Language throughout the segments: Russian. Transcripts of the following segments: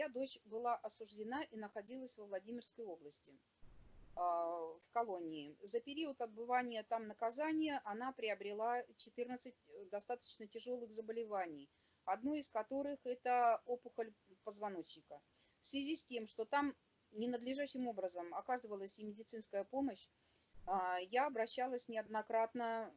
Моя дочь была осуждена и находилась во Владимирской области а, в колонии. За период отбывания там наказания она приобрела 14 достаточно тяжелых заболеваний, одно из которых это опухоль позвоночника. В связи с тем, что там ненадлежащим образом оказывалась и медицинская помощь, а, я обращалась неоднократно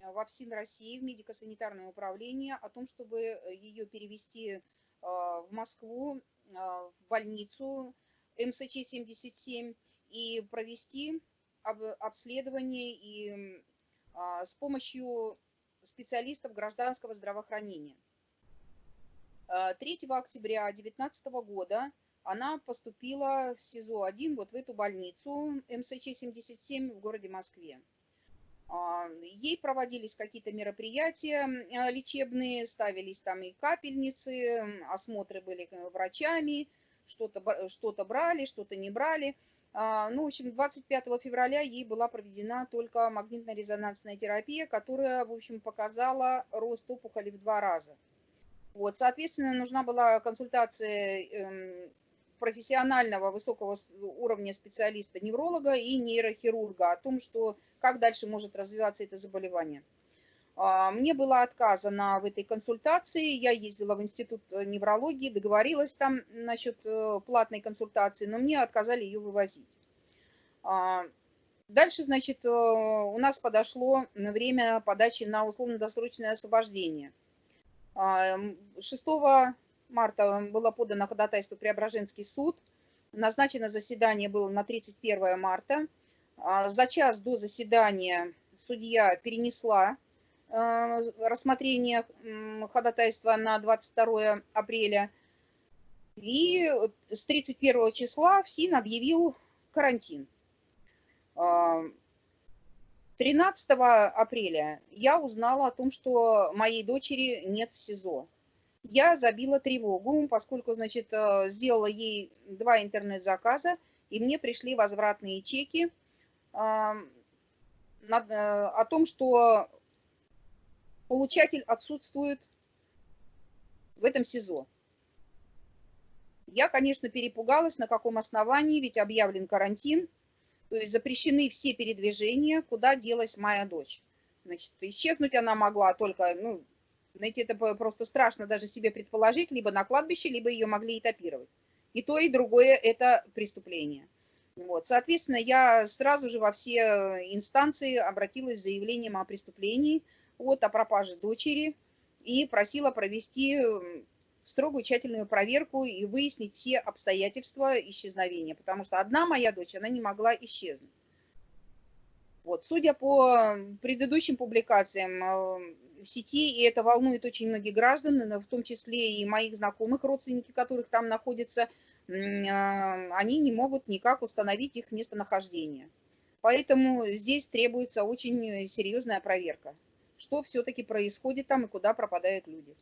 в ФСИН России, в медико-санитарное управление, о том, чтобы ее перевести в Москву, а, в больницу МСЧ-77 и провести обследование и с помощью специалистов гражданского здравоохранения. 3 октября 2019 года она поступила в СИЗО-1, вот в эту больницу МСЧ-77 в городе Москве. А, ей проводились какие-то мероприятия а, лечебные, ставились там и капельницы, осмотры были врачами, что-то что брали, что-то не брали. А, ну, в общем, 25 февраля ей была проведена только магнитно-резонансная терапия, которая, в общем, показала рост опухоли в два раза. Вот, соответственно, нужна была консультация эм, профессионального высокого уровня специалиста, невролога и нейрохирурга о том, что как дальше может развиваться это заболевание. А, мне было отказано в этой консультации, я ездила в институт неврологии, договорилась там насчет э, платной консультации, но мне отказали ее вывозить. А, дальше, значит, э, у нас подошло время подачи на условно-досрочное освобождение. 6 а, марта было подано ходатайство в Преображенский суд. Назначено заседание было на 31 марта. А, за час до заседания судья перенесла э, рассмотрение ходатайства на 22 апреля. И с 31 числа ФСИН объявил карантин. 13 а, апреля я узнала о том, что моей дочери нет в СИЗО я забила тревогу, поскольку, значит, э, сделала ей два интернет-заказа, и мне пришли возвратные чеки э, о том, что получатель отсутствует в этом СИЗО. Я, конечно, перепугалась, на каком основании, ведь объявлен карантин, то есть запрещены все передвижения, куда делась моя дочь. Значит, исчезнуть она могла только, ну, знаете, это просто страшно даже себе предположить, либо на кладбище, либо ее могли этапировать. И то, и другое – это преступление. Вот. Соответственно, я сразу же во все инстанции обратилась с заявлением о преступлении, вот, о пропаже дочери, и просила провести строгую тщательную проверку и выяснить все обстоятельства исчезновения, потому что одна моя дочь, она не могла исчезнуть. Вот. Судя по предыдущим публикациям, э, в сети, и это волнует очень многих граждан, в том числе и моих знакомых, родственники которых там находятся, а, они не могут никак установить их местонахождение. Поэтому здесь требуется очень серьезная проверка, что все-таки происходит там и куда пропадают люди.